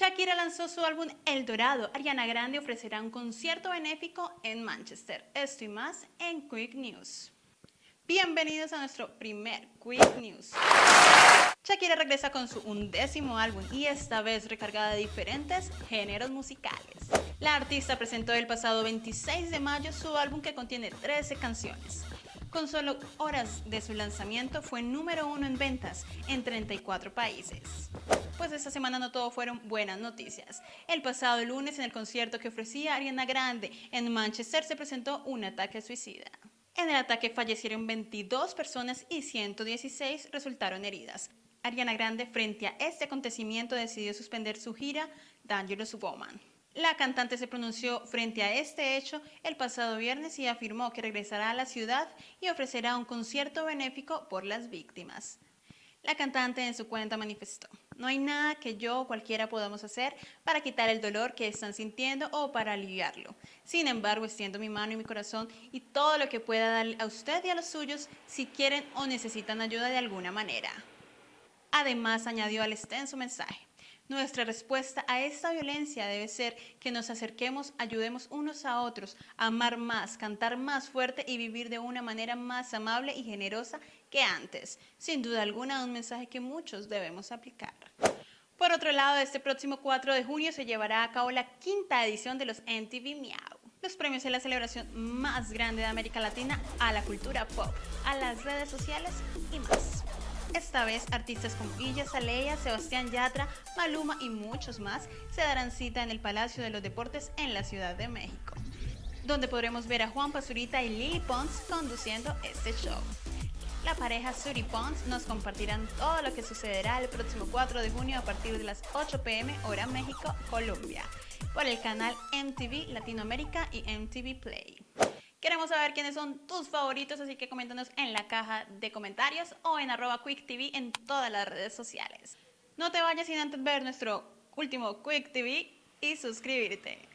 Shakira lanzó su álbum El Dorado. Ariana Grande ofrecerá un concierto benéfico en Manchester. Esto y más en Quick News. Bienvenidos a nuestro primer Quick News. Shakira regresa con su undécimo álbum y esta vez recargada de diferentes géneros musicales. La artista presentó el pasado 26 de mayo su álbum que contiene 13 canciones. Con solo horas de su lanzamiento fue número uno en ventas en 34 países. Pues esta semana no todo fueron buenas noticias. El pasado lunes en el concierto que ofrecía Ariana Grande en Manchester se presentó un ataque suicida. En el ataque fallecieron 22 personas y 116 resultaron heridas. Ariana Grande frente a este acontecimiento decidió suspender su gira Dangerous Woman. La cantante se pronunció frente a este hecho el pasado viernes y afirmó que regresará a la ciudad y ofrecerá un concierto benéfico por las víctimas. La cantante en su cuenta manifestó, no hay nada que yo o cualquiera podamos hacer para quitar el dolor que están sintiendo o para aliviarlo. Sin embargo, extiendo mi mano y mi corazón y todo lo que pueda darle a usted y a los suyos si quieren o necesitan ayuda de alguna manera. Además, añadió al extenso mensaje, nuestra respuesta a esta violencia debe ser que nos acerquemos, ayudemos unos a otros, amar más, cantar más fuerte y vivir de una manera más amable y generosa que antes. Sin duda alguna, un mensaje que muchos debemos aplicar. Por otro lado, este próximo 4 de junio se llevará a cabo la quinta edición de los MTV Miau. Los premios es la celebración más grande de América Latina a la cultura pop, a las redes sociales y más. Esta vez, artistas como Illa Saleya, Sebastián Yatra, Maluma y muchos más se darán cita en el Palacio de los Deportes en la Ciudad de México, donde podremos ver a Juan Pazurita y Lily Pons conduciendo este show. La pareja Suri Pons nos compartirán todo lo que sucederá el próximo 4 de junio a partir de las 8 pm hora México, Colombia, por el canal MTV Latinoamérica y MTV Play. Queremos saber quiénes son tus favoritos, así que coméntanos en la caja de comentarios o en arroba QuickTV en todas las redes sociales. No te vayas sin antes ver nuestro último Quick TV y suscribirte.